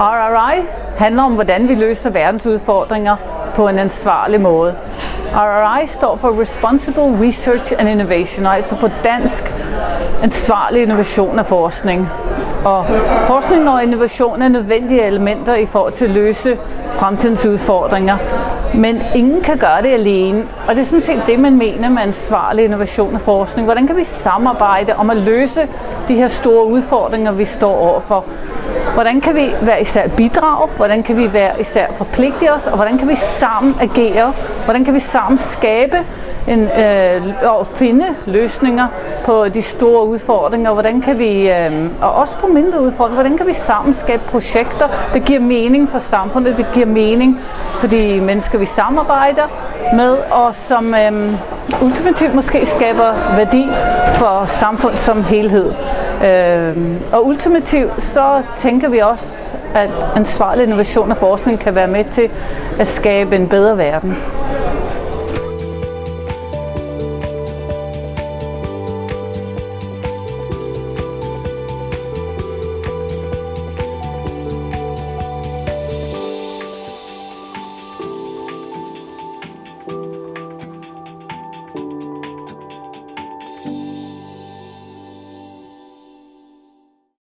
RRI handler om, hvordan vi løser verdens udfordringer på en ansvarlig måde. RRI står for Responsible Research and Innovation, altså på dansk ansvarlig innovation og forskning. Og forskning og innovation er nødvendige elementer i forhold til at løse fremtidens udfordringer. Men ingen kan gøre det alene, og det er sådan set det, man mener med ansvarlig innovation og forskning. Hvordan kan vi samarbejde om at løse de her store udfordringer, vi står overfor? Hvordan kan vi være især bidrage? Hvordan kan vi være især forpligte os? Og hvordan kan vi sammen agere? Hvordan kan vi sammen skabe en, øh, og finde løsninger på de store udfordringer. Hvordan kan vi, øh, og også på mindre udfordringer, hvordan kan vi sammen skabe projekter, der giver mening for samfundet, det giver mening for de mennesker, vi samarbejder med, og som øh, ultimativt måske skaber værdi for samfund som helhed. Øh, og ultimativt så tænker vi også, at ansvarlig innovation og forskning kan være med til at skabe en bedre verden.